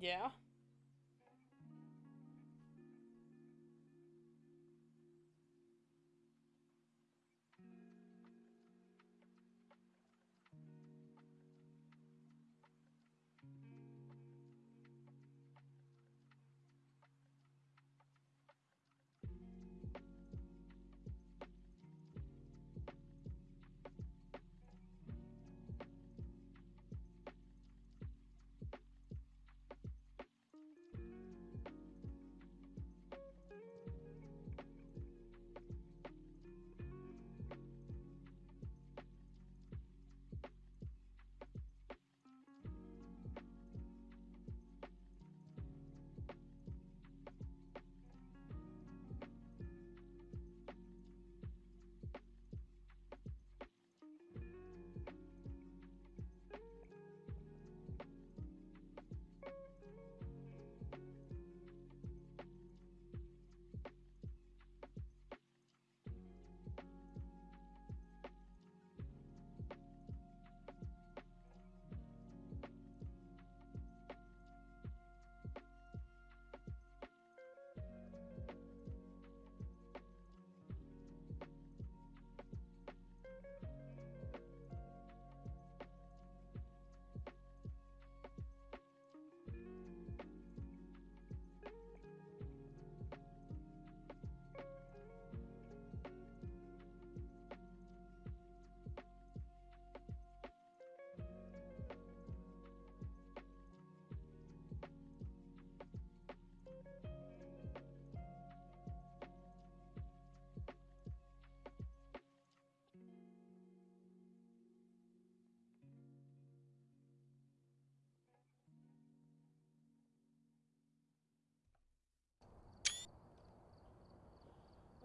Yeah.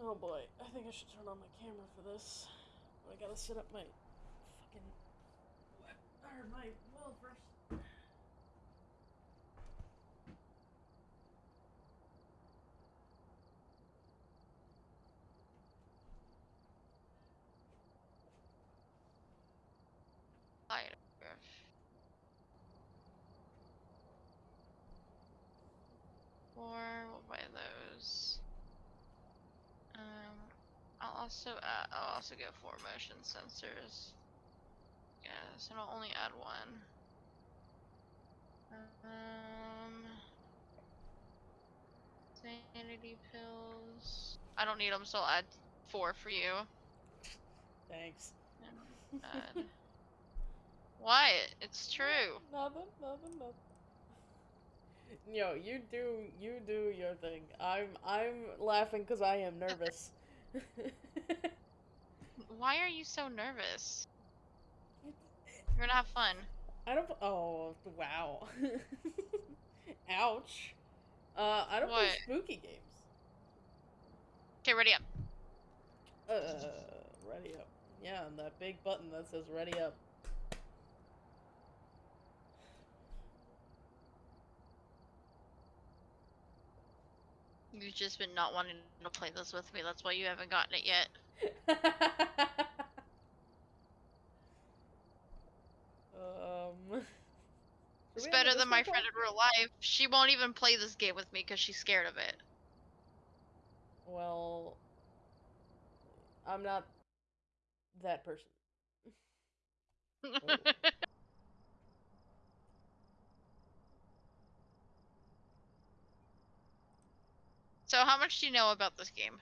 Oh boy, I think I should turn on my camera for this. I gotta set up my fucking or my well first. Four, we'll buy those. I'll also add, I'll also get four motion sensors. Yes, and I'll only add one. Um, sanity pills. I don't need them, so I'll add four for you. Thanks. And add. Wyatt, it's true. Nothing, nothing, nothing. Yo, you do, you do your thing. I'm, I'm laughing because I am nervous. Why are you so nervous? You're gonna have fun. I don't. Oh, wow. Ouch. Uh, I don't play spooky games. Okay, ready up. Uh, ready up. Yeah, and that big button that says ready up. You've just been not wanting to play this with me. That's why you haven't gotten it yet. um. It's should we have a better than my friend in real life. She won't even play this game with me because she's scared of it. Well, I'm not that person. so, how much do you know about this game?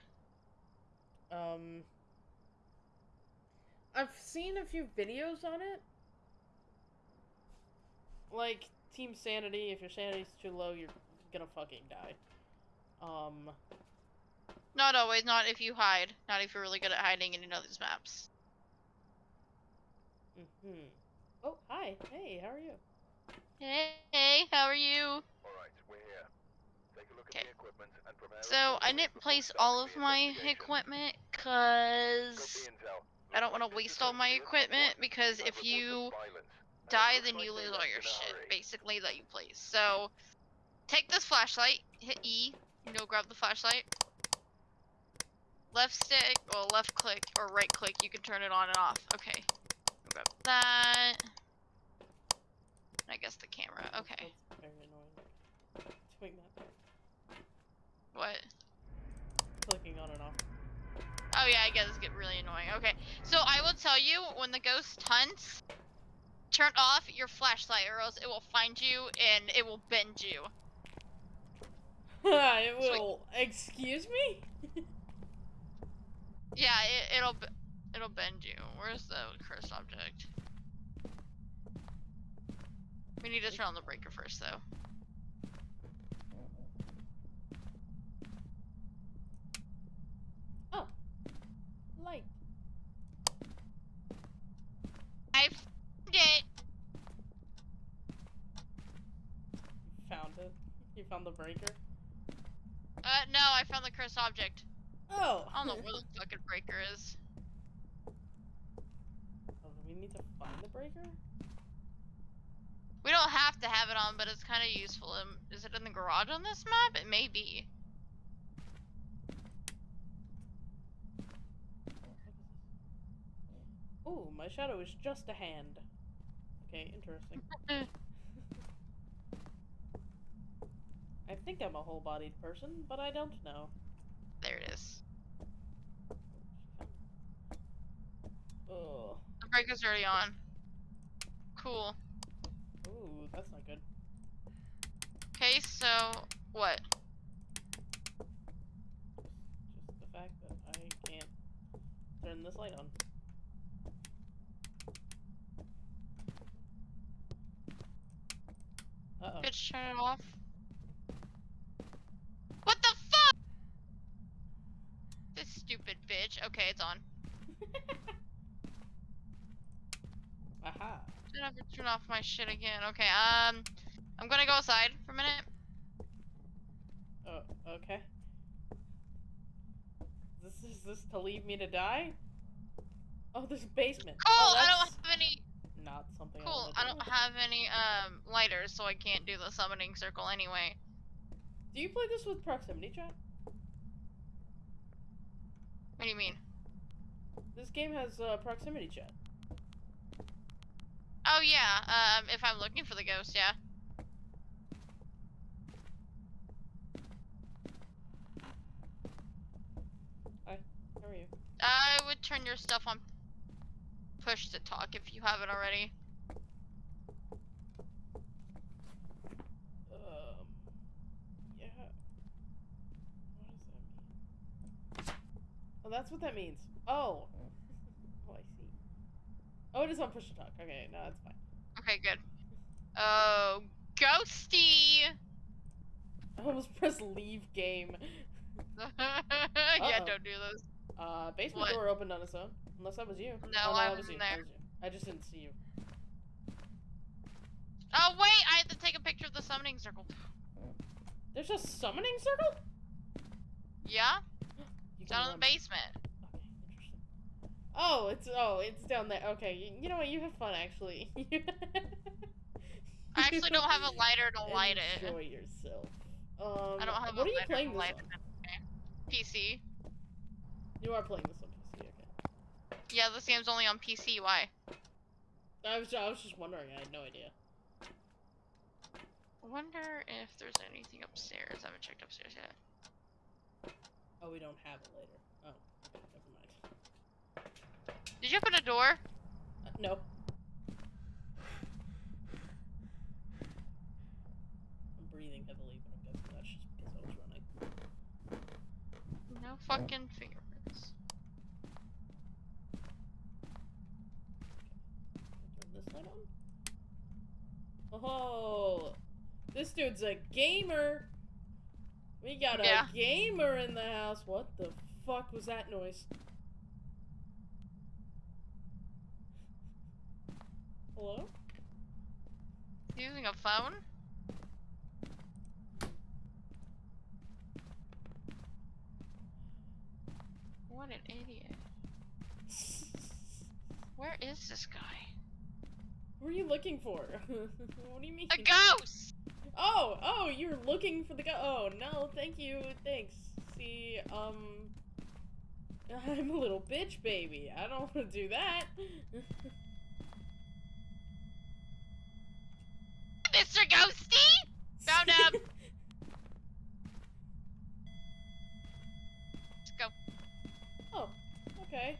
Um, I've seen a few videos on it. Like Team Sanity. If your sanity's too low, you're gonna fucking die. Um, Not always. Not if you hide. Not if you're really good at hiding and you know these maps. hmm Oh, hi. Hey, how are you? Hey, how are you? Alright, we're here. Take a look at Okay. the equipment and prepare So, I didn't place all of my equipment because. I don't want to waste all my equipment because if you violence, and it die, then you lose all your shit, basically, that you place. So, take this flashlight, hit E, you know, grab the flashlight. Left stick, or left click, or right click, you can turn it on and off. Okay. Grab that. I guess the camera, okay. Very annoying. doing that. What? Clicking on and off. Oh yeah, I guess it's get really annoying. Okay, so I will tell you when the ghost hunts, turn off your flashlight or else it will find you and it will bend you. it Sweet. will. Excuse me? Yeah, it, it'll it'll bend you. Where's the cursed object? We need to turn on the breaker first, though. Light. I found it. Found it. You found the breaker? Uh, no, I found the cursed object. Oh! I don't know where the fucking breaker is. Oh, do we need to find the breaker? We don't have to have it on, but it's kind of useful. Um, is it in the garage on this map? It may be. Ooh, my shadow is just a hand. Okay, interesting. I think I'm a whole-bodied person, but I don't know. There it is. Ugh. The breaker's already on. Cool. Ooh, that's not good. Okay, so what? Just the fact that I can't turn this light on. Uh-oh. Bitch, turn it off. What the fuck? This stupid bitch. Okay, it's on. Aha. Should have to turn off my shit again. Okay, um, I'm gonna go outside for a minute. Oh, okay. This is this to leave me to die? Oh, there's a basement. Oh, I don't have any. Not something. Cool. I do. don't have any um lighters, so I can't do the summoning circle anyway. Do you play this with proximity chat? What do you mean? This game has uh, proximity chat. Oh yeah. Um, if I'm looking for the ghost, yeah. Hi. How are you? I would turn your stuff on push to talk if you haven't already. Um. Yeah. What does that mean? Oh, that's what that means. Oh. Oh, I see. Oh, it is on push to talk. Okay, no, that's fine. Okay, good. Oh, ghosty. I almost pressed leave game. yeah, Uh-oh. don't do those. Uh, basement What? door opened on its own. Unless that was you. No, oh, I was wasn't you. there. Was you. I just didn't see you. Oh wait, I have to take a picture of the summoning circle. There's a summoning circle? Yeah, down in the basement. Okay, interesting. Oh, it's oh, it's down there. Okay, you, you know what? You have fun actually. I actually don't have a lighter to light it. Enjoy yourself. Um, I don't have what a are you lighter playing to light it. PC. You are playing this on PC. Okay. Yeah, this game's only on PC. Why? I was I was just wondering. I had no idea. Wonder if there's anything upstairs. I haven't checked upstairs yet. Oh, we don't have it later. Oh, never mind. Did you open a door? Uh, no. I'm breathing heavily, but I'm guessing that's just because I was running. No fucking fingerprints. Turn this on. Oh, this dude's a gamer. We got a gamer in the house. What the fuck was that noise? Hello? Using a phone? What an idiot. Where is this guy? What are you looking for? what do you mean? A ghost! Oh, oh, you're looking for the ghost. Oh, no, thank you, thanks. See, um... I'm a little bitch baby. I don't want to do that. Mr. Ghosty! Found him! Let's go. Oh, okay.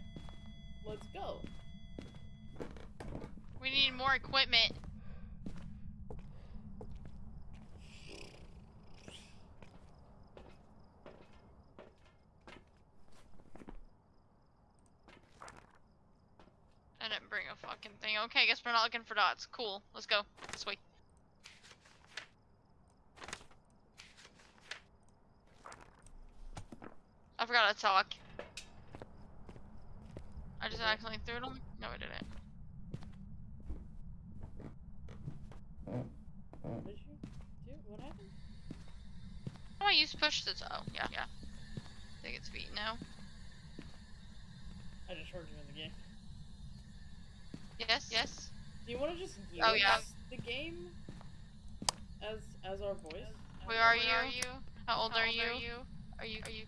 Need more equipment. I didn't bring a fucking thing. Okay, I guess we're not looking for dots. Cool. Let's go. This way. I forgot to talk. I just accidentally threw it on. No, I didn't. What did you do? What happened? Oh, I used push to Oh, yeah, yeah. I think it's beat now. I just heard you in the game. Yes, yes. Do you want to just give Oh, yeah. us the game as as our voice? Where are you? are you? How old are you? Are you are you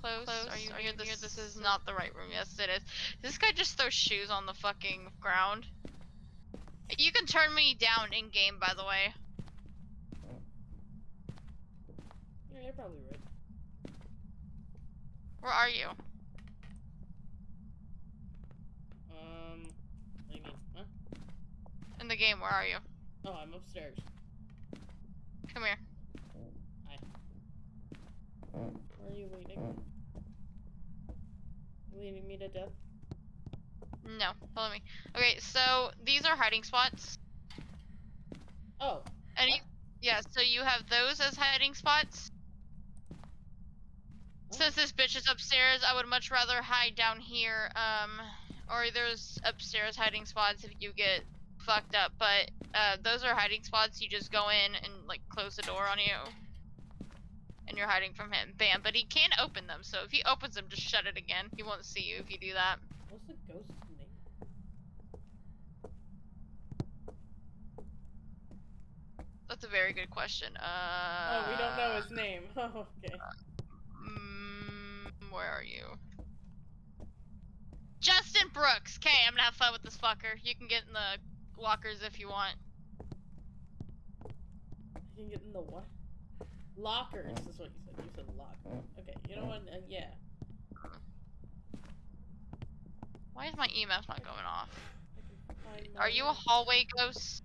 close? Are you near this? This is not the right room. Yes, it is. This guy just throws shoes on the fucking ground. You can turn me down in game, by the way. Yeah, you're probably right. Where are you? Um, what do you mean? Huh? In the game, where are you? Oh, I'm upstairs. Come here. Where are you? You leading me to death? No, follow me. Okay, so these are hiding spots. Oh, And you, yeah, so you have those as hiding spots. Since this bitch is upstairs, I would much rather hide down here. Um, or there's upstairs hiding spots if you get fucked up. But uh, those are hiding spots. You just go in and like close the door on you, and you're hiding from him. Bam! But he can't open them. So if he opens them, just shut it again. He won't see you if you do that. what's the ghost's name? That's a very good question. Uh. oh, we don't know his name. Okay. Where are you? Justin Brooks. Okay, I'm gonna have fun with this fucker. You can get in the lockers if you want. You can get in the what? Lockers is what you said. You said lockers. Okay, you know what? Uh, yeah. Why is my EMF not going off? I can find Are you a hallway ghost?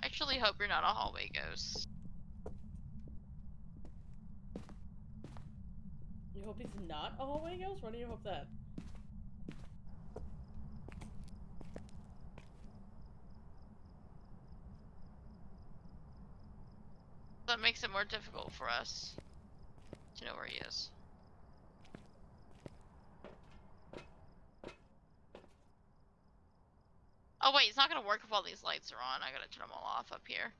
I actually hope you're not a hallway ghost. You hope he's not a hallway ghost? Why do you hope that? That makes it more difficult for us to know where he is. Oh wait, it's not gonna work if all these lights are on. I gotta turn them all off up here.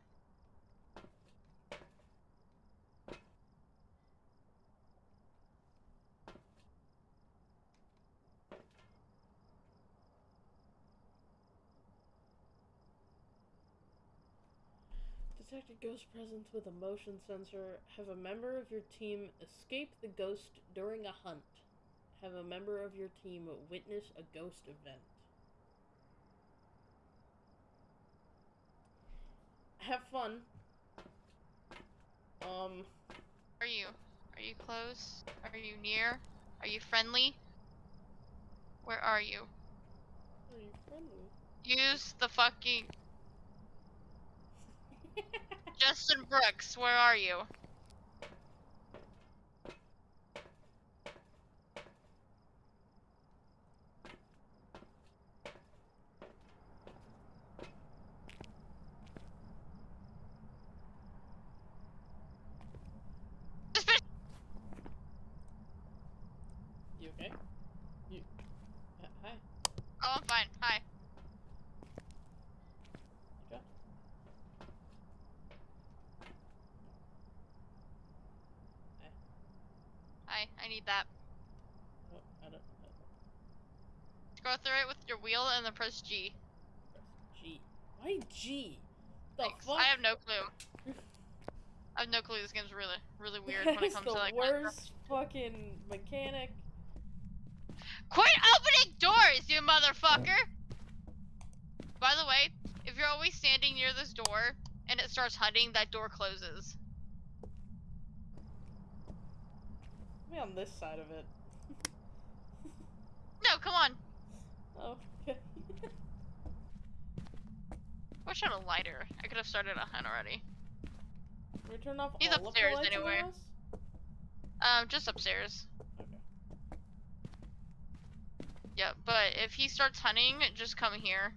Detect a ghost presence with a motion sensor. Have a member of your team escape the ghost during a hunt. Have a member of your team witness a ghost event. Have fun. Um, Are you? Are you close? Are you near? Are you friendly? Where are you? are you friendly? Use the fucking Justin Brooks. Where are you? You okay? You. Uh, hi. Oh, I'm fine. Hi. You go. Hi. I need that. Oh, I don't. Uh, Go through it with your wheel and then press G. press G. Why G? The Thanks. fuck? I have no clue. I have no clue. This game's really, really weird when it comes the to like. worst fucking mechanic. Quit opening doors, you motherfucker! By the way, if you're always standing near this door and it starts hunting, that door closes. Be on this side of it. No, come on. Okay. Wish I had a lighter. I could have started a hunt already. Can we turn off He's upstairs of anyway. Um, just upstairs. Okay. Yeah, but if he starts hunting, just come here.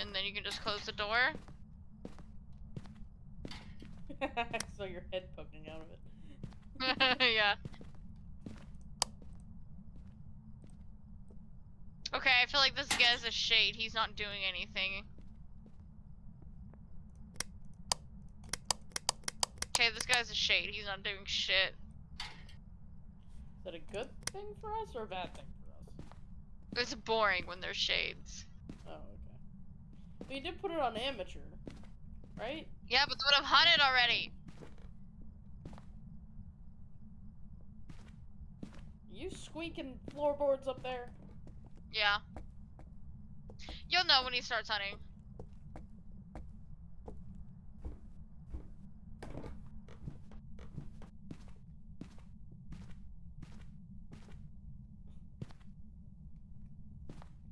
And then you can just close the door. I saw your head poking out of it. yeah. Okay, I feel like this guy's a shade. He's not doing anything. Okay, this guy's a shade. He's not doing shit. Is that a good thing for us or a bad thing for us? It's boring when there's shades. Oh, okay. But you did put it on amateur, right? Yeah, but they would have hunted already. You squeaking floorboards up there? Yeah. You'll know when he starts hunting.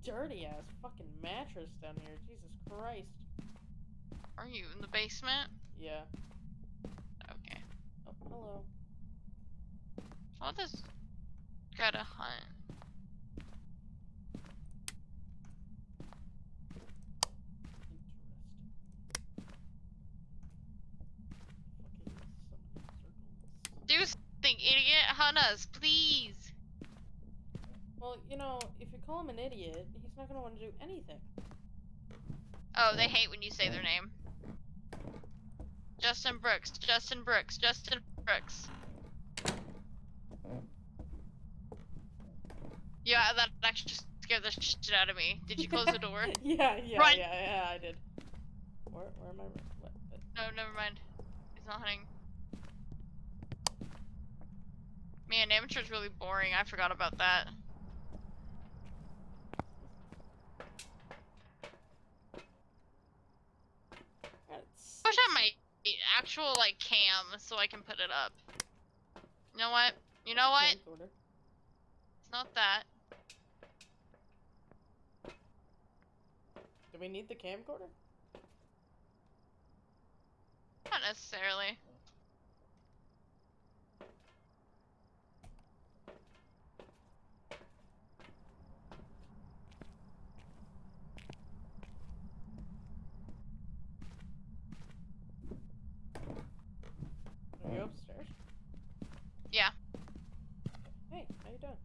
Dirty ass fucking mattress down here. Jesus Christ. Are you in the basement? Yeah. Okay. Oh, hello. I'll just gotta hunt. Interesting. Fucking so many circles. Do something, idiot. Hunt us, please. Well, you know, if you call him an idiot, he's not gonna want to do anything. Oh, they hate when you say their name. Justin Brooks, Justin Brooks, Justin Brooks. Yeah, that actually just scared the shit out of me. Did you close the door? yeah, yeah, Run. yeah, yeah, I did. Where, where am I? What- No, never mind. He's not hunting. Man, amateur's really boring. I forgot about that. That's- Wish I had my actual like cam so I can put it up. You know what? You know what? It's not that. Do we need the camcorder? Not necessarily. Are you upstairs? Yeah. Hey, how you doing?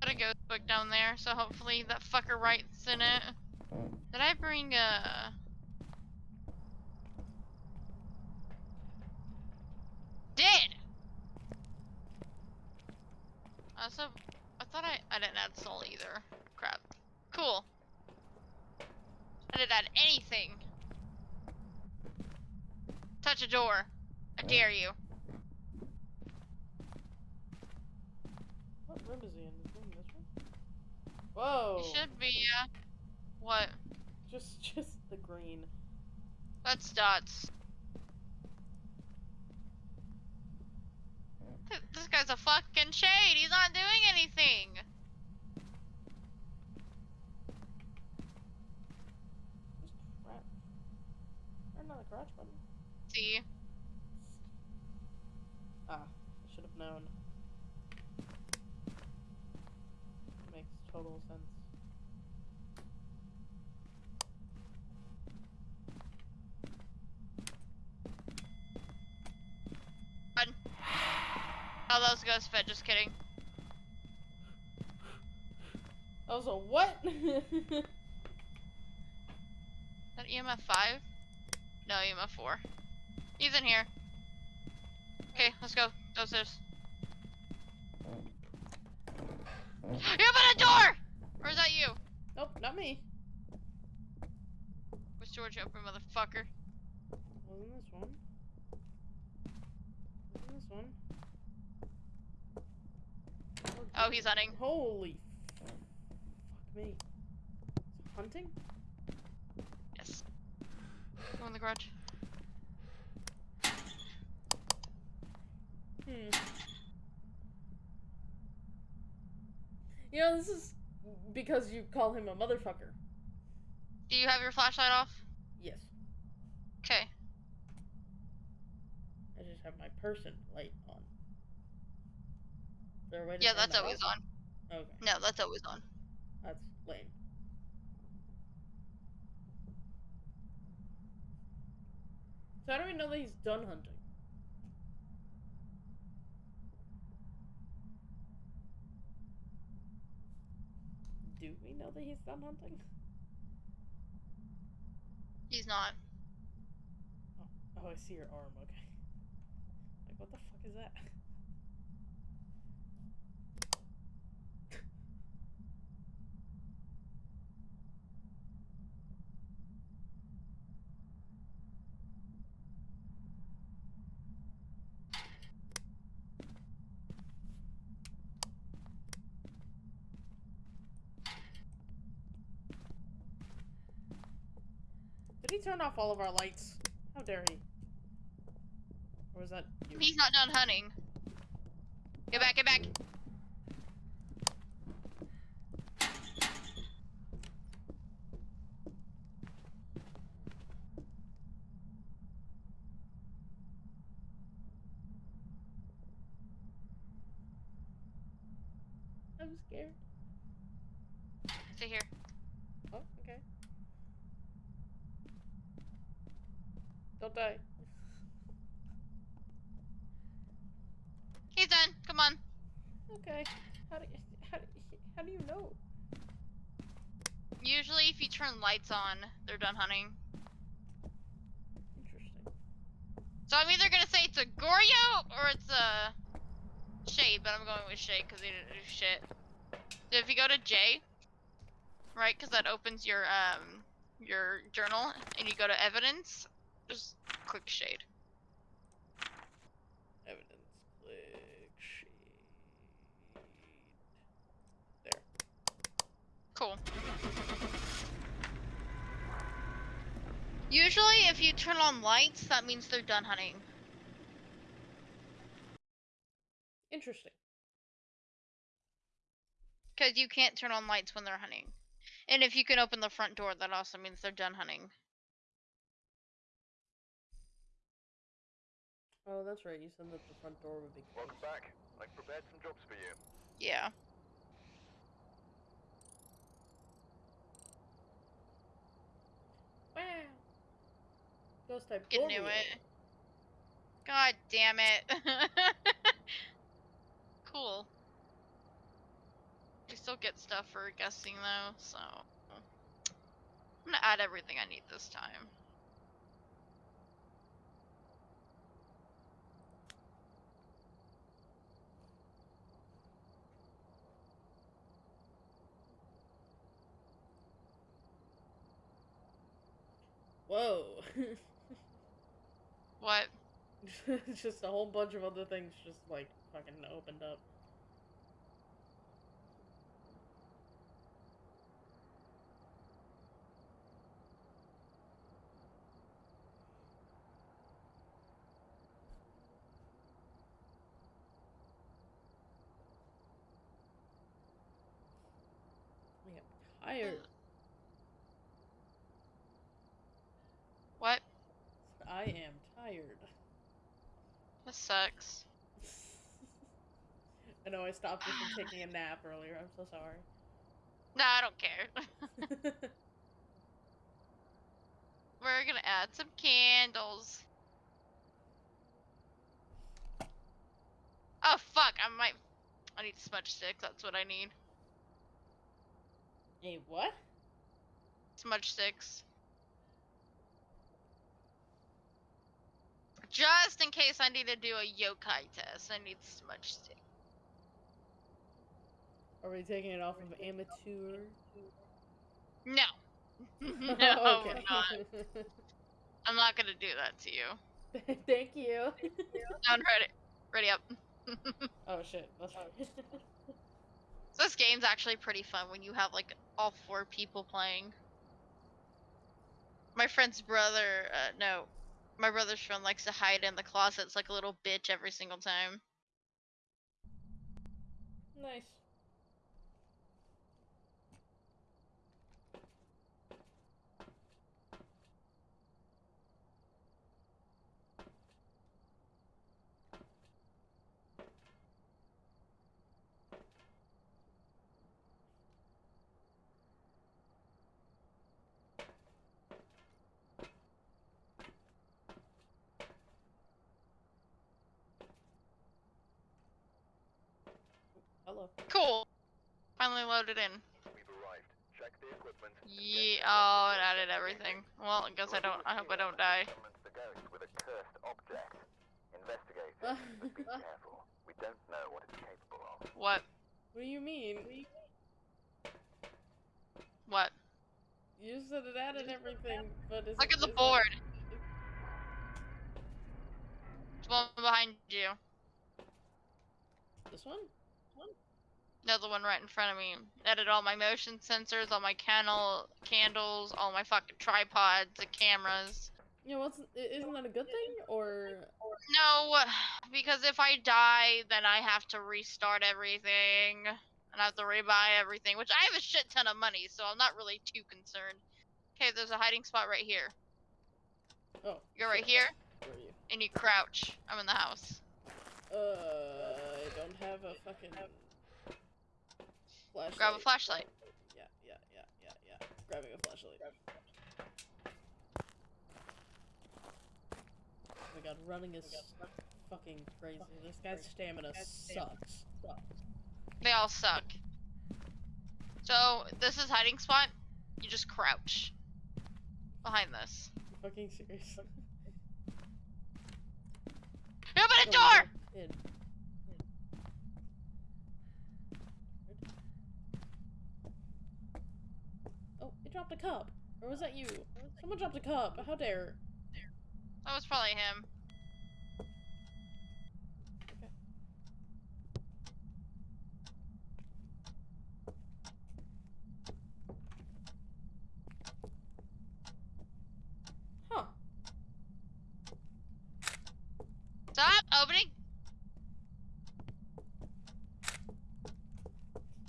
Got a ghost book down there, so hopefully that fucker writes in it. Did I bring uh Did! Also, I thought I I didn't add soul either. Crap. Cool. I didn't add anything. Touch a door. I dare you. What room is he in? Is he in this room? Whoa! You should be, uh, what? Just, just the green. That's dots. This guy's a fucking shade. He's not doing anything. Just crap. Or not a crouch button. See, Ah, I should have known. Makes total sense. Ghosts fit. Just kidding. I was a what? that EMF five? No, EMF four. He's in here. Okay, let's go. Downstairs. You open a door! Or is that you? nope, not me. Which door you open, motherfucker? Wasn't this one? Wasn't this one? Oh, he's hunting. Holy fuck me. Hunting? Yes. Go in the garage. Hmm. You know, this is because you call him a motherfucker. Do you have your flashlight off? Yes. Okay. I just have my person light there a way to Yeah, that's that always off? on. Okay, No, that's always on. that's lame. So how do we know that he's done hunting? Do we know that he's done hunting? He's not. Oh, oh I see your arm. Okay. Like, what the fuck is that? Turn off all of our lights? How dare he? Or was that you? He's not done hunting. Get back, get back. I'm scared. Stay here. Oh, okay. Don't die. He's done. Come on. Okay. How do you, how do you, how do you know? Usually, if you turn lights on, they're done hunting. Interesting. So I'm either gonna say it's a Goryo or it's a Shade, but I'm going with Shade because they didn't do shit. So if you go to J, right, because that opens your um your journal, and you go to Evidence, just click Shade. Evidence. Click sheet. There. Cool. Usually, if you turn on lights, that means they're done hunting. Interesting. Because you can't turn on lights when they're hunting. And if you can open the front door, that also means they're done hunting. Oh, that's right. You said that the front door would be closed. Welcome back. I've prepared some jobs for you. Yeah. Wow. Ghost type. Get Goryo. into it. God damn it. cool. You still get stuff for guessing though, so I'm gonna add everything I need this time. Whoa. What? just a whole bunch of other things just like fucking opened up. I am tired. What? I am tired. This sucks. I know I stopped you from taking a nap earlier. I'm so sorry. No, I don't care. We're gonna add some candles. Oh fuck, I might I need smudge sticks, that's what I need. Hey, what? Smudge sticks. Just in case I need to do a yokai test, I need smudge stick. Are we taking it off of amateur? No. no, okay. I'm not. I'm not gonna do that to you. Thank you. Down ready. Ready up. oh shit. That's So this game's actually pretty fun when you have like all four people playing. My friend's brother, uh, no, my brother's friend likes to hide in the closets like a little bitch every single time. nice. Hello. Cool. Finally loaded in. We've arrived. Check the equipment. Yeah. Oh, it added everything. Well, I guess I don't. I hope I don't die. Summons the ghost with a cursed object. Investigate be careful. We don't know what it's capable of. What? What do you mean? What? You said it added everything, but is Look it, at the is it- board. There's one behind you. This one? No, the one right in front of me. Added all my motion sensors, all my candle candles, all my fucking tripods, the cameras. Yeah, i- isn't that a good thing or No, because if I die, then I have to restart everything. And I have to rebuy everything, which I have a shit ton of money, so I'm not really too concerned. Okay, there's a hiding spot right here. oh? You're right here, Where are you? and you crouch. I'm in the house. Uh, I don't have a fucking flashlight. Grab a flashlight. Yeah, yeah, yeah, yeah, yeah. Grabbing a flashlight. Oh my god, running is fucking crazy. This guy's stamina sucks. They all suck. So, this is hiding spot. You just crouch. Behind this. You fucking serious? Open a Oh, door! In. Dropped a cup. Or was that you? Someone dropped a cup. How dare? That was probably him. Okay. Huh. Stop opening.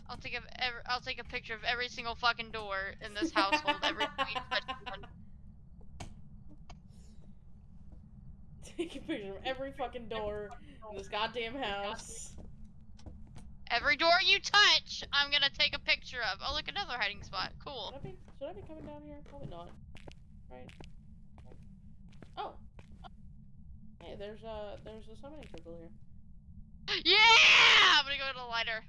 I'll take a every, I'll take a picture of every single fucking door in this household every. Take a picture of every fucking door in this goddamn house. Every door you touch, I'm gonna take a picture of. Oh, look, another hiding spot. Cool. Should I be, should I be coming down here? Probably not. Right? Oh. Hey, there's a there's uh, a summoning circle here. Yeah! I'm gonna go to the lighter.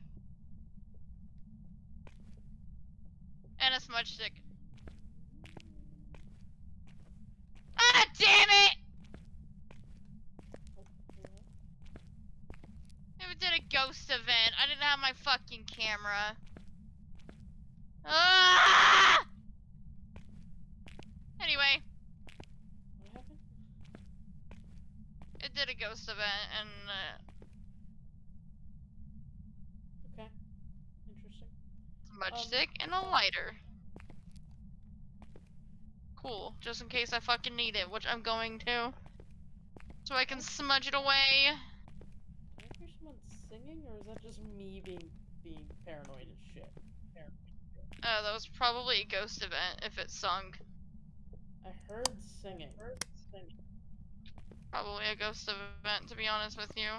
And a smudge stick. Ah, damn it! It did a ghost event. I didn't have my fucking camera. Ah! Anyway, What happened? it did a ghost event, and uh, Okay. Interesting. Smudge Um, stick and a lighter. Cool, just in case I fucking need it, which I'm going to. So I can smudge it away. Did I hear someone singing, or is that just me being being paranoid as shit? Uh, that was probably a ghost event if it sung. I heard singing. Probably a ghost event, to be honest with you.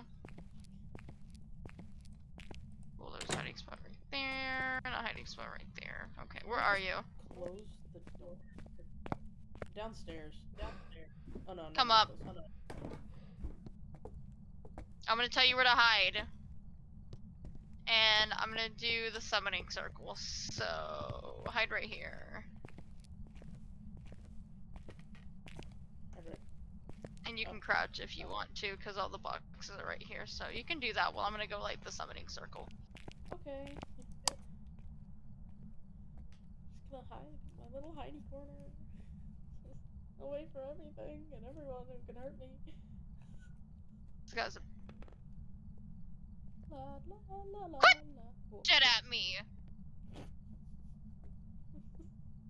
Well, there's hiding spot right there, and a hiding spot right there. Okay, where are you? Close the door. Downstairs. Downstairs. Oh no. Come up. oh, no. I'm gonna tell you where to hide. And I'm gonna do the summoning circle. So, hide right here. And you Oh. can crouch if you want to, because all the boxes are right here. So you can do that while I'm gonna go light the summoning circle. Okay. Just hide my little hidey corner. Away from everything and everyone who can hurt me. This guy's a La la la la Quit! la. Shit at me.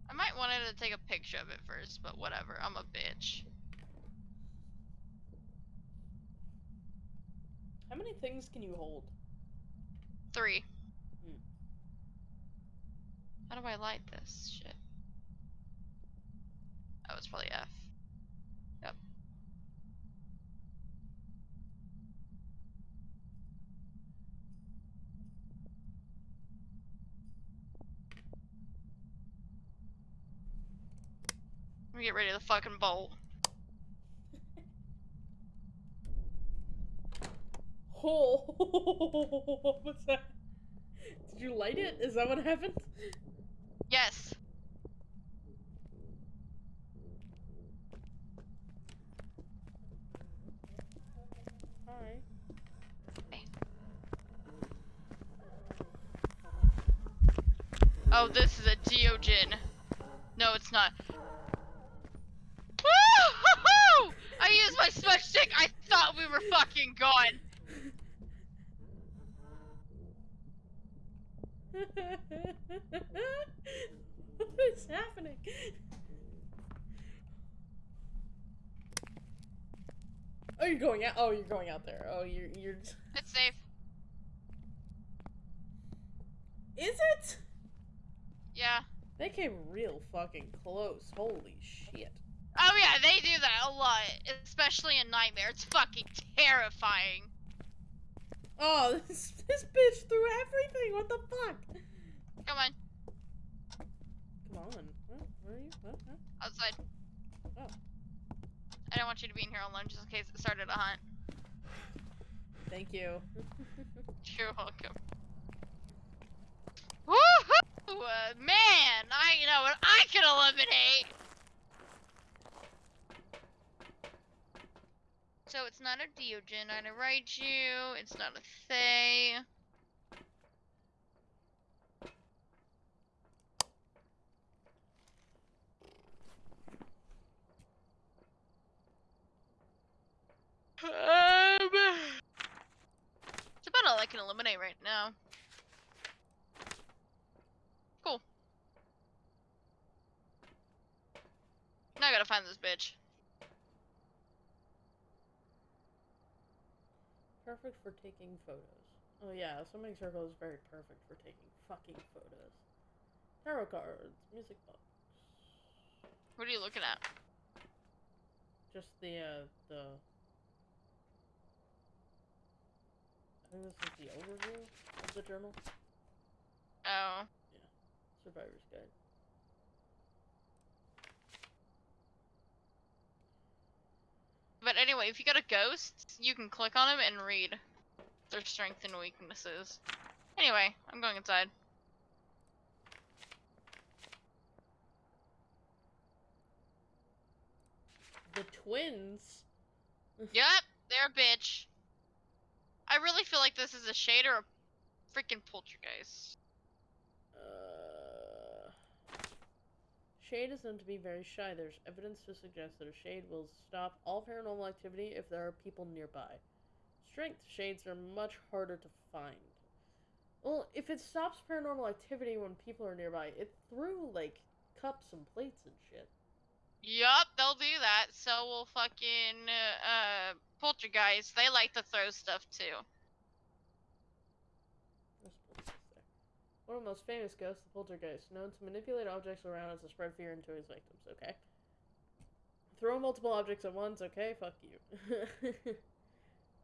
I might wanted to take a picture of it first, but whatever. I'm a bitch. How many things can you hold? Three. How do I light this shit? Oh, it's probably F. Yep. Let me get ready to fucking bolt. Oh, what's that? Did you light it? Is that what happened? Yes. Hi. Oh, this is a Deogen. No, it's not. Woo-hoo-hoo! I used my smudge stick. I thought we were fucking gone. what is happening? Oh, you're going out. Oh, you're going out there. Oh, you're you're. It's safe. Is it? Yeah. They came real fucking close. Holy shit. Oh yeah, they do that a lot, especially in Nightmare. It's fucking terrifying. Oh, this this bitch threw everything. What the fuck? Come on, Come on. What? Where are you? What? Huh? outside. Oh. I don't want you to be in here alone, just in case it started a hunt. Thank you. You're welcome. Woohoo! Uh, man, I know what I can eliminate. So it's not a Deogen, not Raiju. it's not a Thaye. Um, it's about all I can eliminate right now. Cool. Now I gotta find this bitch. Perfect for taking photos. Oh yeah, Summoning Circle is very perfect for taking fucking photos. Tarot cards, music box. What are you looking at? Just the uh the I think this is the overview of the journal. Oh. Yeah. Survivor's Guide. But anyway, if you go a ghost, you can click on them and read their strengths and weaknesses. Anyway, I'm going inside. The twins. Yep, they're a bitch. I really feel like this is a shade or a freaking poltergeist. Uh, shade is known to be very shy. There's evidence to suggest that a shade will stop all paranormal activity if there are people nearby. Strength shades are much harder to find. Well, if it stops paranormal activity when people are nearby, it threw like cups and plates and shit. Yup, they'll do that. So will fucking uh, uh poltergeist. They like to throw stuff too. There's poltergeist there. One of the most famous ghosts, the poltergeist, known to manipulate objects around us to spread fear into his victims. Okay. Throw multiple objects at once. Okay, fuck you.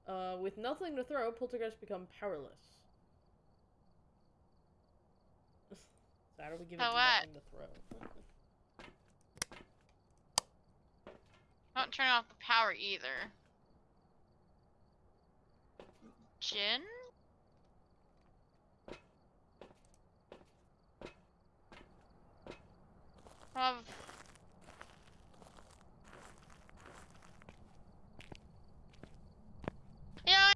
uh, with nothing to throw, poltergeists become powerless. so how do we give it So what? nothing to throw? Don't turn off the power either. Jinn? Of Yeah.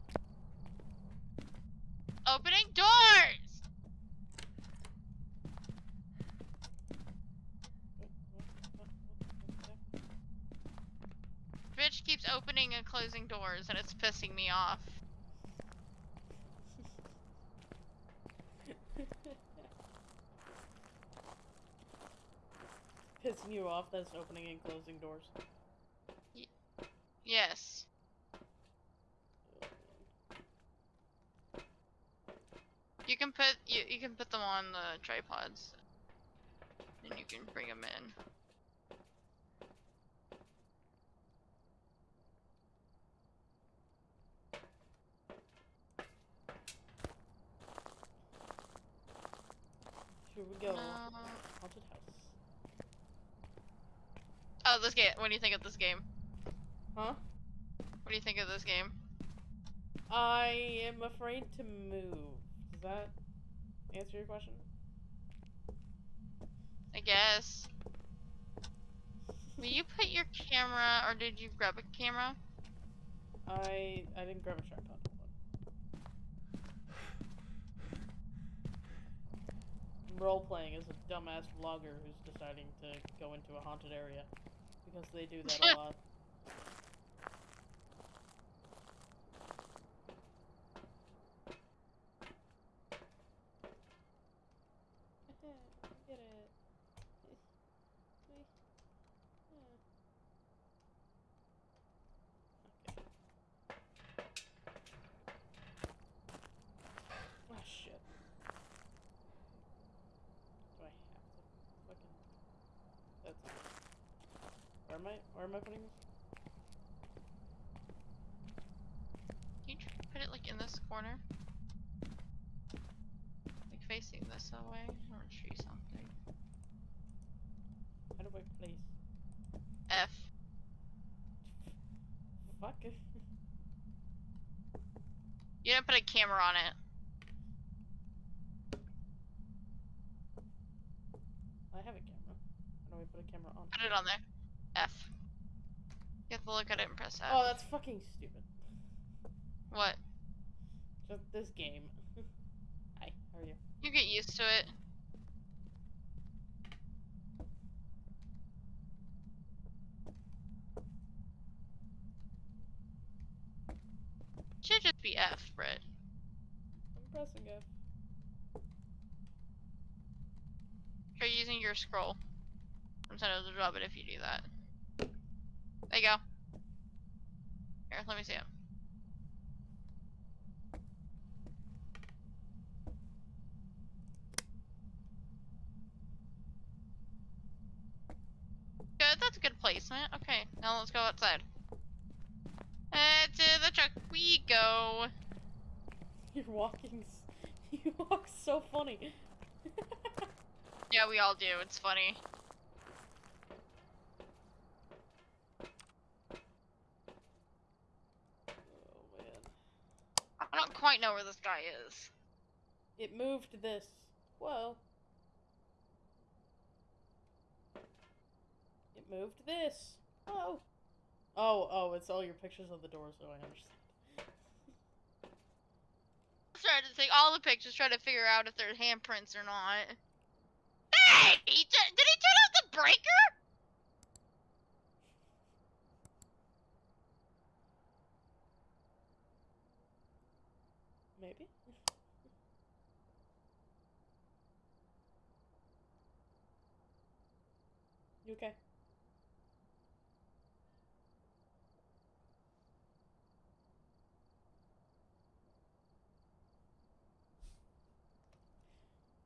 Opening doors. Bitch keeps opening and closing doors and it's pissing me off. Pissing you off that's opening and closing doors. Yes. You can put you you can put them on the tripods, and you can bring them in. Here we go. No. Haunted house. Oh, this game. What do you think of this game? Huh? What do you think of this game? I am afraid to move. Does that answer your question? I guess. Will you put your camera, or did you grab a camera? I I didn't grab a tripod. Role playing as a dumbass vlogger who's deciding to go into a haunted area because they do that a lot. Get it. Okay. Oh shit. Do I have to fucking that's where am I where am I putting this? Can you put it like in this corner? Like facing this way? I want to show you something. How do I place F. fuck it? You didn't put a camera on it. I have a camera. How do I put a camera on? Put it on there. F. You have to look at it and press F. Oh, that's fucking stupid. What? Just this game. Hi, how are you? You get used to it. Should just be F, Brett. I'm pressing F. Try using your scroll. Sometimes it to drop it if you do that. There you go. Here, let me see it. Good, that's a good placement. Okay, now let's go outside. Uh, to the truck we go. You're walking. You walk so funny. Yeah, we all do. It's funny. oh man. I don't quite know where this guy is. It moved this. Whoa. It moved this. Oh. Oh, oh, it's all your pictures of the door, so I understand. Started to take all the pictures, try to figure out if there's handprints or not. Hey! He did he turn off the breaker? Maybe? You okay?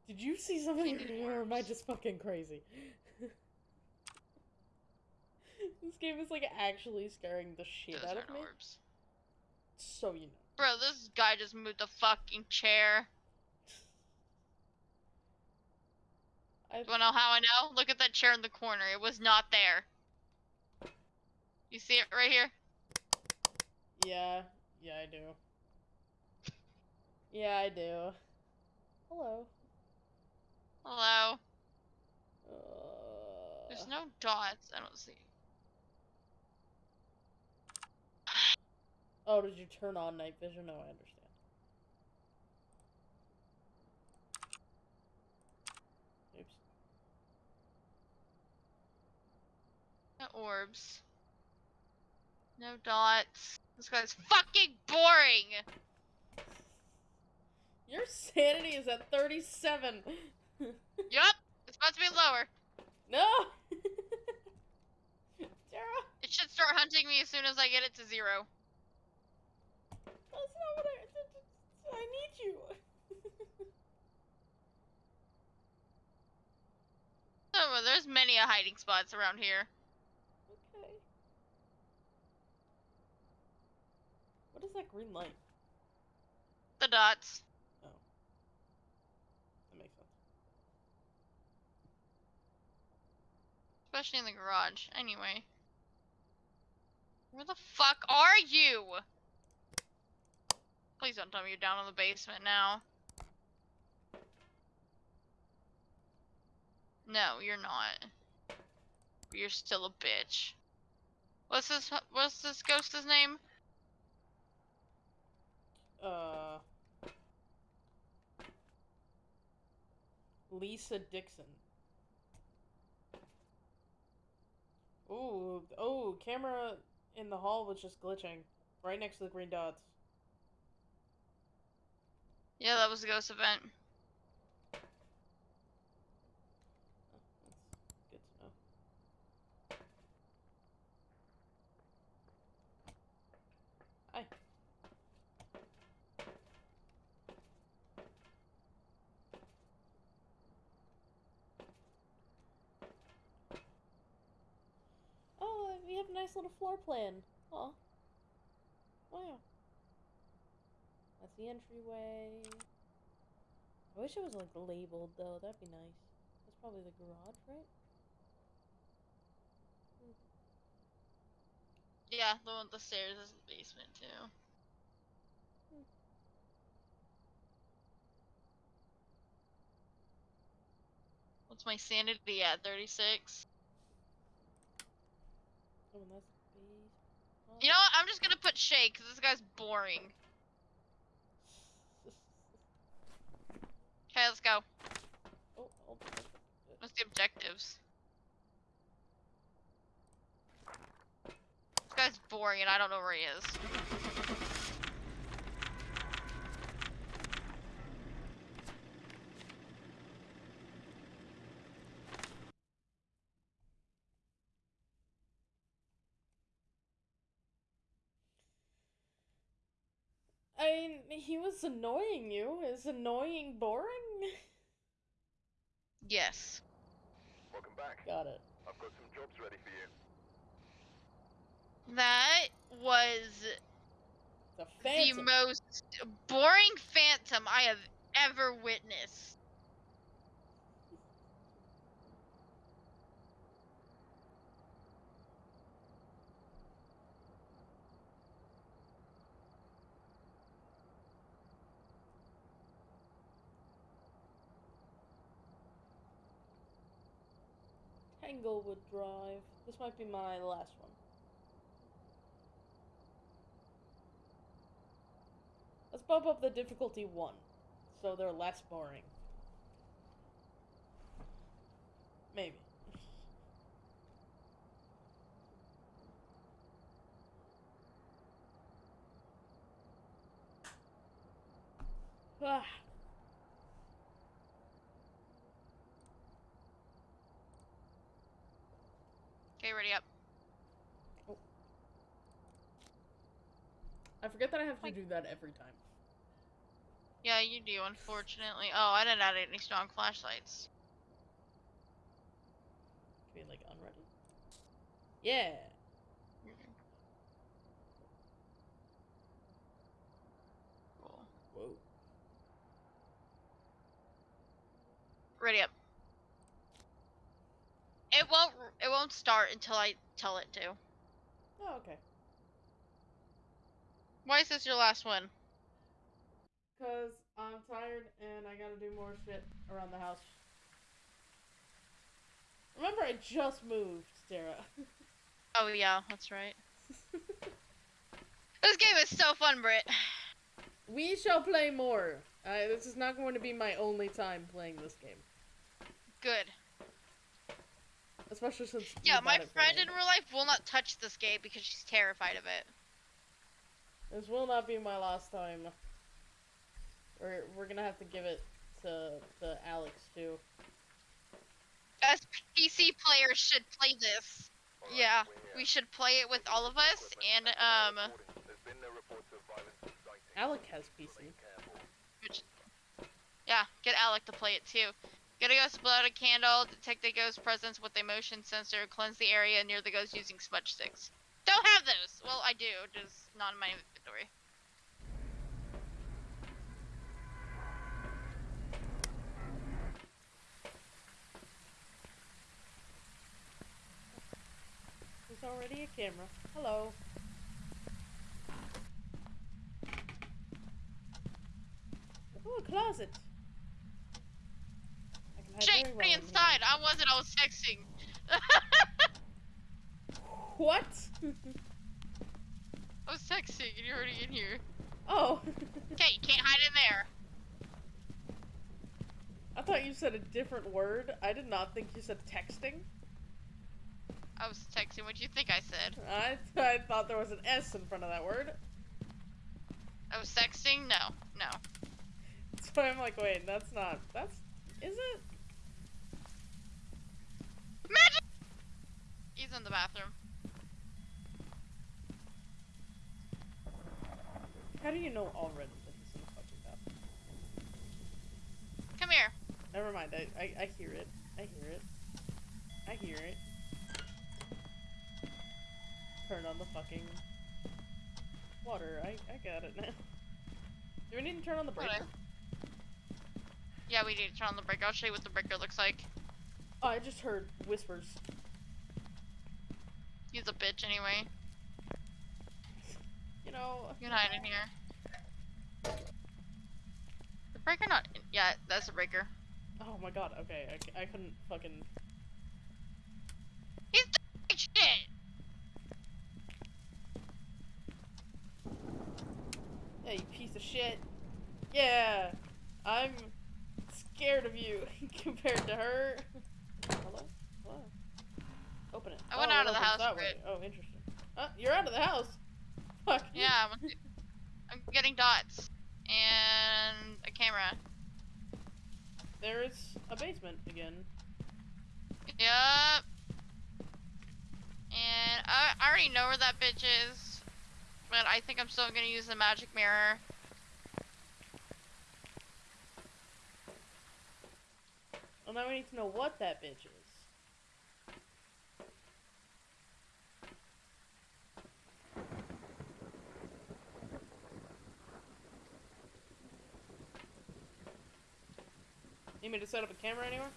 Did you see something or am I just fucking crazy? this game is like actually scaring the shit Those out of me. orbs. So you know. Bro, this guy just moved the fucking chair. I You wanna know how I know? Look at that chair in the corner. It was not there. You see it right here? Yeah, yeah, I do. Yeah, I do. Hello. Hello. Uh, There's no dots. I don't see. Oh, did you turn on night vision? No, I understand. Oops. No orbs. No dots. This guy's fucking boring! Your sanity is at 37. Yup! It's about to be lower. no! Tara, It should start hunting me as soon as I get it to zero. That's not what I. I need you. Oh, there's many a hiding spots around here. okay. What is that green light? The dots. Oh. That makes sense. Especially in the garage. Anyway. Where the fuck are you? Please don't tell me you're down in the basement now. No, you're not. You're still a bitch. What's this? What's this ghost's name? Uh. Lisa Dixon. Ooh, oh, camera in the hall was just glitching. Right next to the green dots. Yeah, that was a ghost event. Oh, we have a nice little floor plan. Oh. Wow. That's the entryway. I wish it was like labeled though. That'd be nice. That's probably the garage, right? Hmm. Yeah, the one the stairs is the basement too. Hmm. What's my sanity at? 36? Oh, that's. Oh. You know what? I'm just gonna put Shay because this guy's boring. Okay, let's go. oh, hold on. What's the objectives? This guy's boring and I don't know where he is. I mean, he was annoying you. Is annoying boring? Yes. Welcome back. Got it. I've got some jobs ready for you. That was The the most boring phantom I have ever witnessed. Tanglewood Drive. This might be my last one. Let's bump up the difficulty one, so they're less boring. Maybe. Ah. Okay, ready up. I forget that I have to do that every time. Yeah, you do, unfortunately. Oh, I didn't add any strong flashlights. Be like unready. Yeah. Mm-hmm. Cool. Whoa. Ready up. It won't. It won't start until I tell it to. Oh, okay. Why is this your last one? Cause I'm tired and I gotta do more shit around the house. Remember, I just moved, Sarah. Oh yeah, that's right. This game is so fun, Britt. we shall play more. Uh, this is not going to be my only time playing this game, Good. Especially since. Yeah, my friend in real life will not touch this game because she's terrified of it. This will not be my last time. We're we're gonna have to give it to to Alex too. Us PC players should play this. Alright, Yeah, we should play it with all of us, and um, recordings. There's been no reports of violence or sightings. Alec has PC. which, yeah, get Alec to play it too. Get a ghost, blow out a candle, detect the ghost presence with a motion sensor, cleanse the area near the ghost using smudge sticks. Don't have those. Well, I do, just not in my inventory. There's already a camera. Hello. Oh, a closet. I can I Shit, very well I wasn't. I was texting. What? I was texting, and you're already in here. oh. Okay, you can't hide in there. I thought you said a different word. I did not think you said texting. I was texting. What do you think I said? I, I thought there was an S in front of that word. I was texting. No, no. So I'm like, wait, that's not. That's. Is it? Magic. He's in the bathroom. How do you know already that he's in the fucking bathroom? Come here. Never mind. I, I, I hear it. I hear it. I hear it. Turn on the fucking water. I, I got it now. Do we need to turn on the breaker? Yeah, we need to turn on the breaker. I'll show you what the breaker looks like. Oh, I just heard whispers. He's a bitch anyway. You know. You can hide in here. The breaker not. In yeah, that's a breaker. Oh my god. Okay, I couldn't fucking. He's doing shit. Yeah, you piece of shit. Yeah, I'm scared of you compared to her. Open it. I went Oh, out of the house. Oh, interesting. Uh, you're out of the house. Fuck. Yeah, I'm, I'm getting dots and a camera. There is a basement again. Yup. And I, I already know where that bitch is, but I think I'm still gonna use the magic mirror. Well, now we need to know what that bitch is. Need me to set up a camera anywhere?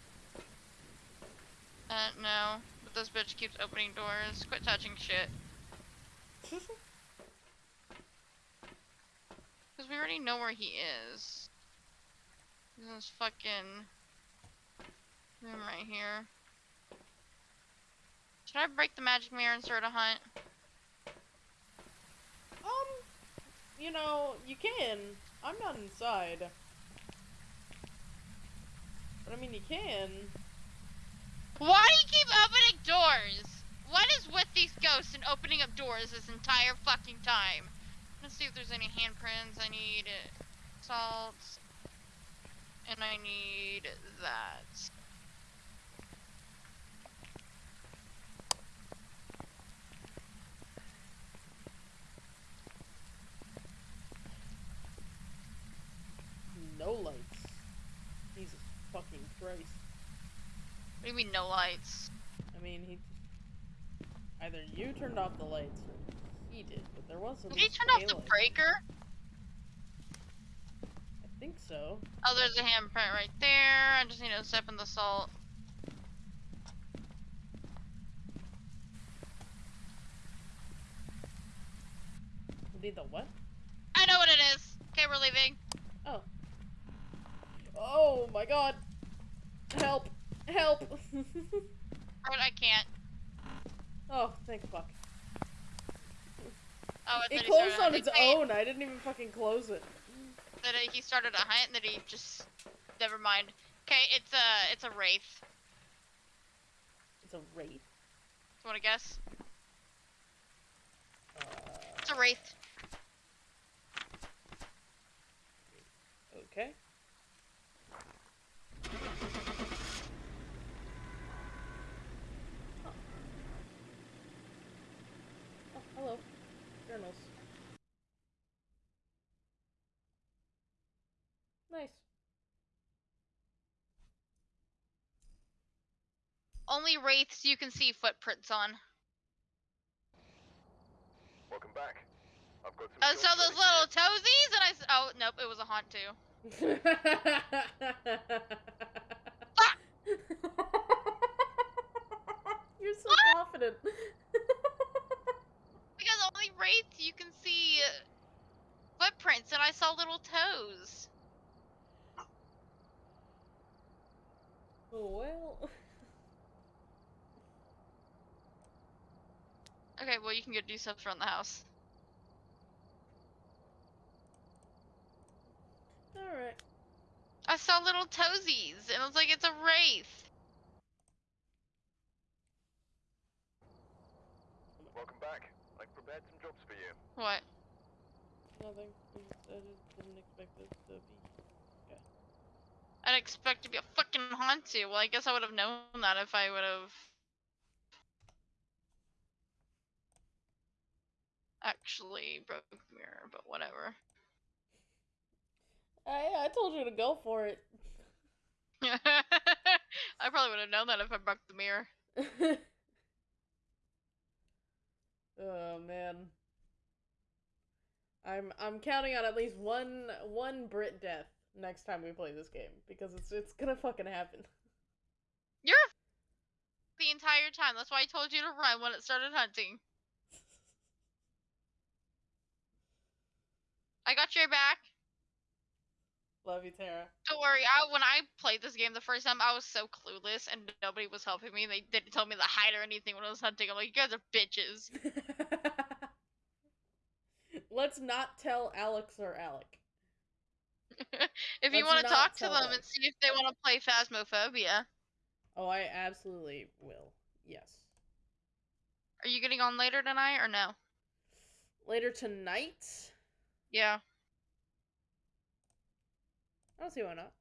Uh, no. But this bitch keeps opening doors. Quit touching shit. Because we already know where he is. He's in this fucking room right here. Should I break the magic mirror and start a hunt? um, you know, you can. I'm not inside. I mean, you can. Why do you keep opening doors? What is with these ghosts and opening up doors this entire fucking time? Let's see if there's any handprints. I need salt. And I need that. No lights. Jesus fucking Christ. What do you mean no lights? I mean, he. Either you turned off the lights or he did, but there was. Did he turn off the breaker? I think so. Oh, there's a handprint right there. I just need to step in the salt. Be the what? I know what it is. Okay, we're leaving. Oh. Oh my god. Help. But I can't. oh, thank fuck. Oh, It closed on its own. I didn't even fucking close it. Then he started a hunt, and then he just never mind. Okay, it's a it's a wraith. It's a wraith. You want to guess? Uh, It's a wraith. okay. Oh. Oh, hello. Journals. Nice. Only wraiths you can see footprints on. Welcome back. I've got some jobs so those little you. toesies, and I s- oh nope, it was a Hantu. You're so What? confident. Because only wraiths you can see uh, footprints, and I saw little toes. Oh, well. Okay, well you can go do stuff around the house. Alright. I saw little toesies, and I was like, it's a wraith. Welcome back. I prepared some jobs for you. What? Nothing. I just, didn't expect this to be. I'd expect to be a fucking Hantu. Well, I guess I would have known that if I would have actually broke the mirror, but whatever. I, I told you to go for it. I probably would have known that if I broke the mirror. oh man. I'm I'm counting on at least one one Brit death next time we play this game because it's it's gonna fucking happen. You're the entire time. That's why I told you to run when it started hunting. I got your back. Love you, Tara. Don't worry. I when I played this game the first time, I was so clueless and nobody was helping me. They didn't tell me to hide or anything when I was hunting. I'm like, you guys are bitches. Let's not tell Alex or Alec. if you want to talk to them them. and see if they want to play Phasmophobia, Oh, I absolutely will. Yes. are you getting on later tonight or no? Later tonight? Yeah. I don't see why not.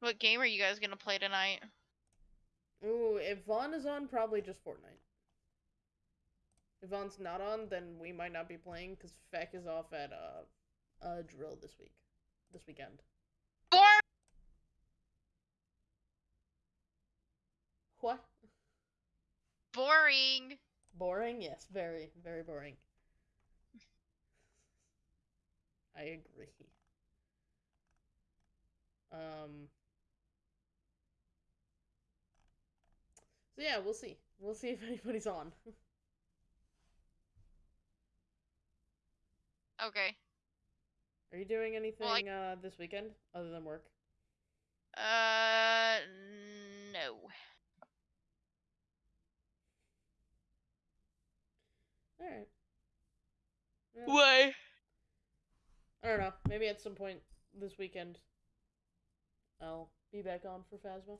What game are you guys gonna play tonight? Ooh, if Vaughn is on, probably just Fortnite. If Vaughn's not on, then we might not be playing because Feck is off at uh, uh drill this week, this weekend. Or What? boring. Boring? Yes, very, very boring. I agree. Um. So yeah, we'll see. We'll see if anybody's on. Okay. Are you doing anything Well, I- uh this weekend other than work? Uh, no. All right. Yeah. Why? I don't know. Maybe at some point this weekend, I'll be back on for Phasma.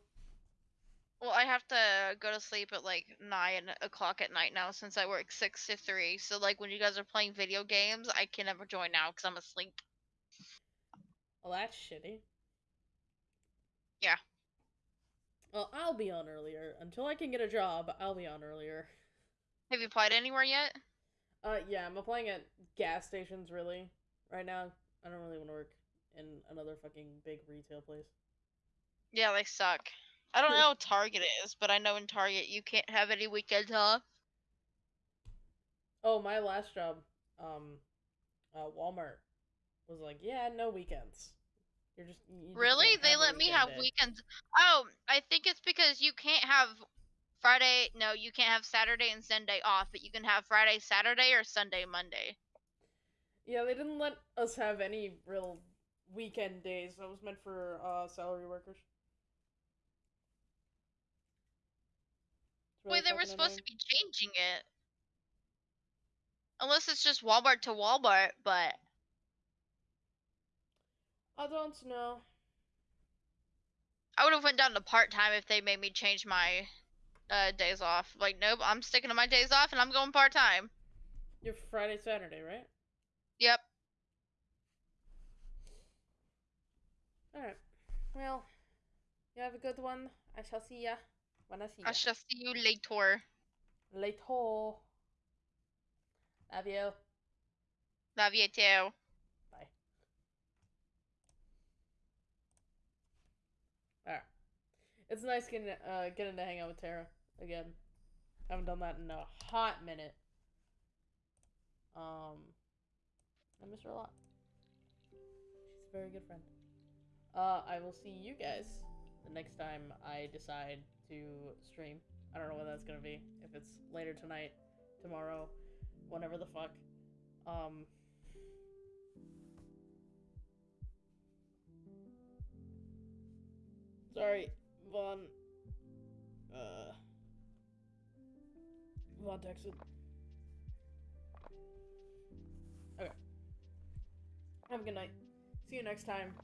Well, I have to go to sleep at like nine o'clock at night now since I work six to three. So like when you guys are playing video games, I can never join now because I'm asleep. Well, that's shitty. Yeah. Well, I'll be on earlier. Until I can get a job, I'll be on earlier. Have you applied anywhere yet? Uh, yeah, I'm applying at gas stations, really, right now. I don't really want to work in another fucking big retail place. Yeah, they suck. I don't know what Target is, but I know in Target you can't have any weekends off. Oh, my last job, um, uh, Walmart was like, yeah, no weekends. You're just you Really? can't They let me have day." weekends. Oh, I think it's because you can't have Friday. No, you can't have Saturday and Sunday off, but you can have Friday, Saturday, or Sunday, Monday. Yeah, they didn't let us have any real weekend days. That was meant for uh salary workers. Really Wait, they were supposed to be changing it. Unless it's just Walmart to Walmart, but I don't know. I would have went down to part time if they made me change my uh, days off. Like, nope, I'm sticking to my days off and I'm going part time. You're Friday, Saturday, right? Yep. Alright. Well, you have a good one. I shall see ya when I see ya. I shall see you later. Later. Love you. Love you too. Bye. Alright. It's nice getting uh getting to hang out with Tara again. Haven't done that in a hot minute. Um I miss her a lot. She's a very good friend. Uh I will see you guys the next time I decide to stream. I don't know when that's gonna be. If it's later tonight, tomorrow, whenever the fuck. Um Sorry, Vaughn. Uh. Vaughn texted. Have a good night. See you next time.